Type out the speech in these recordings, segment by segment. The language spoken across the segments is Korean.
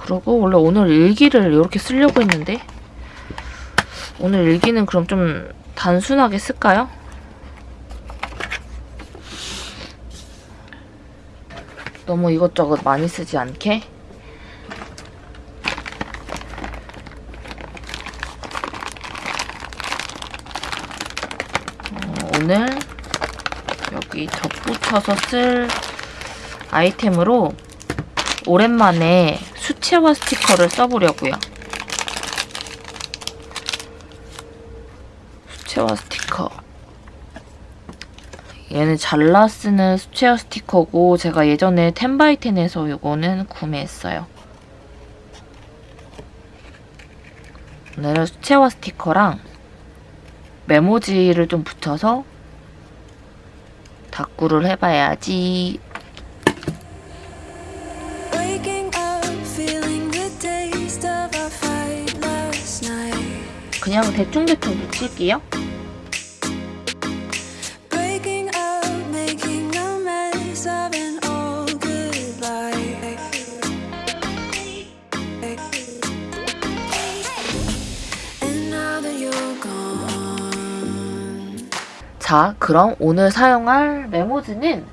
그러고 원래 오늘 일기를 이렇게 쓰려고 했는데 오늘 일기는 그럼 좀 단순하게 쓸까요? 너무 이것저것 많이 쓰지 않게 어, 오늘 여기 덧붙여서 쓸 아이템으로 오랜만에 수채화 스티커를 써보려고요. 수채화 스티커. 얘는 잘라 쓰는 수채화 스티커고 제가 예전에 텐바이텐에서 이거는 구매했어요. 오늘은 수채화 스티커랑 메모지를 좀 붙여서 다꾸를 해봐야지. 그냥 대충대충 gone, 자, 그럼 오늘 사용할 메모지는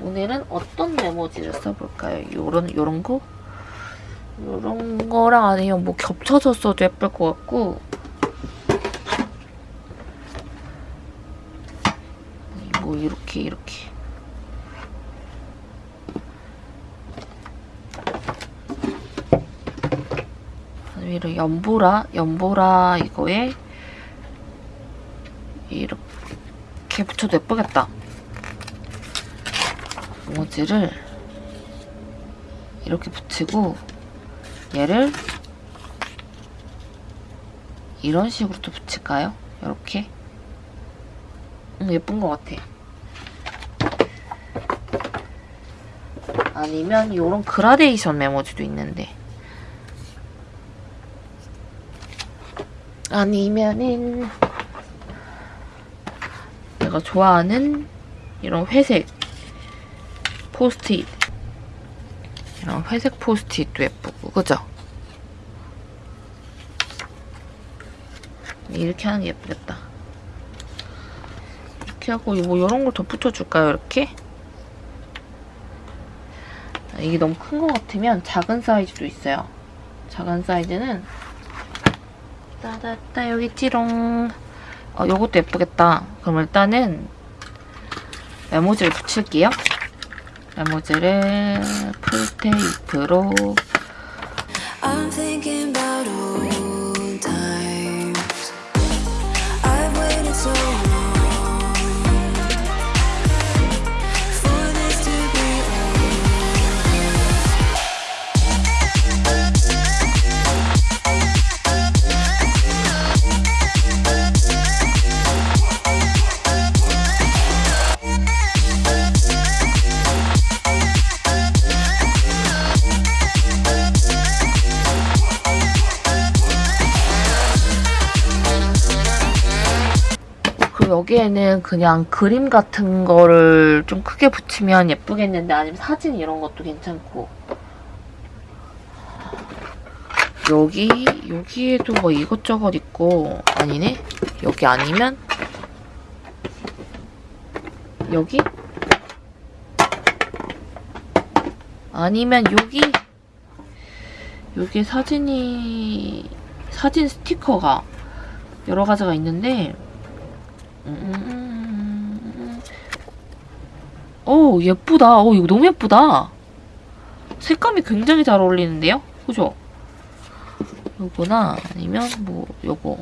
오늘은 어떤 메모지를 써볼까요? 요런 요런 거? 요런 거랑 아니면 뭐 겹쳐서 써도 예쁠 것 같고 뭐 이렇게 이렇게 아니면 연보라 연보라 이거에 이렇게 붙여도 예쁘겠다. 모지를 이렇게 붙이고 얘를 이런 식으로 또 붙일까요? 이렇게 음, 예쁜 것 같아. 아니면 이런 그라데이션 메모지도 있는데 아니면은 내가 좋아하는 이런 회색 포스트잇 이런 회색 포스트잇도 예쁘고 그죠? 이렇게 하는 게 예쁘겠다 이렇게 하고 뭐 이런 걸더 붙여줄까요 이렇게? 아, 이게 너무 큰 것 같으면 작은 사이즈도 있어요 작은 사이즈는 따다따 여기 찌롱 어, 요것도 예쁘겠다. 그럼 일단은 메모지를 붙일게요. 메모지를 풀테이프로 I'm thinking about 여기에는 그냥 그림 같은 거를 좀 크게 붙이면 예쁘겠는데 아니면 사진 이런 것도 괜찮고. 여기 여기에도 뭐 이것저것 있고 아니네? 여기 아니면? 여기? 아니면 여기? 여기 사진이 사진 스티커가 여러 가지가 있는데 음. 오 예쁘다. 오 이거 너무 예쁘다. 색감이 굉장히 잘 어울리는데요? 그죠? 요거나 아니면 뭐 요거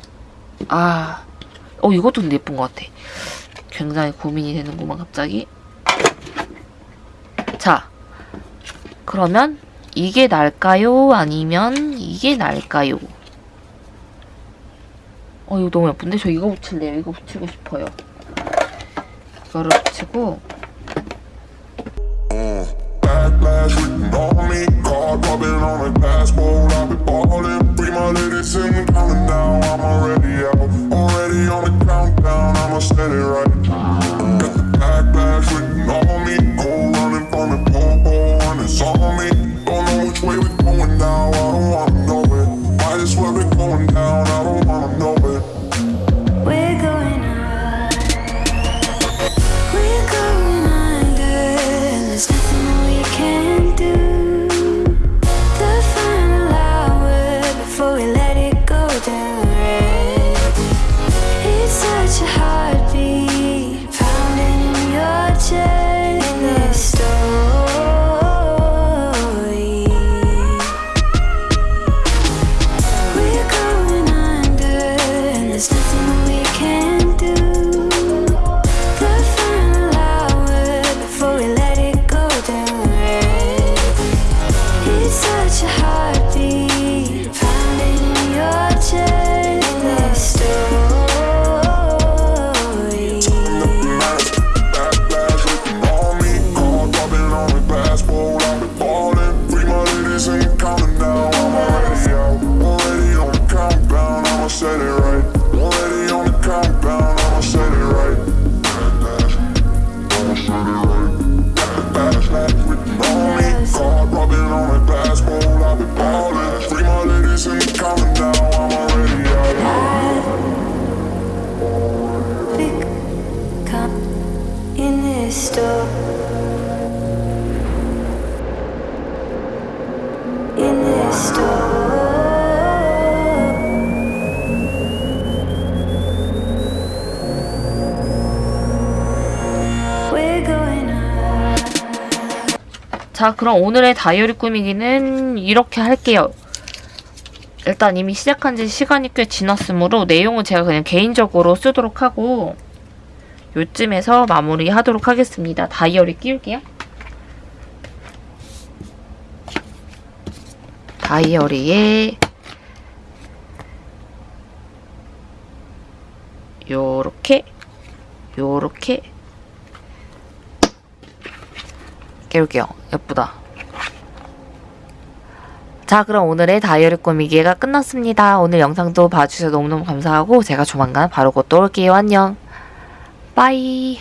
아, 어 이것도 근데 예쁜 것 같아. 굉장히 고민이 되는구만 갑자기. 자, 그러면 이게 날까요? 아니면 이게 날까요? 어 이거 너무 예쁜데? 저 이거 붙일래요. 이거 붙이고 싶어요. 이거를 붙이고 자, 그럼 오늘의 다이어리 꾸미기는 이렇게 할게요. 일단 이미 시작한 지 시간이 꽤 지났으므로 내용은 제가 그냥 개인적으로 쓰도록 하고 요쯤에서 마무리 하도록 하겠습니다. 다이어리 끼울게요. 다이어리에 요렇게 요렇게 깨울게요. 예쁘다. 자, 그럼 오늘의 다이어리 꾸미기가 끝났습니다. 오늘 영상도 봐주셔서 너무너무 감사하고 제가 조만간 바로 곧 또 올게요. 안녕. 빠이.